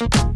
You.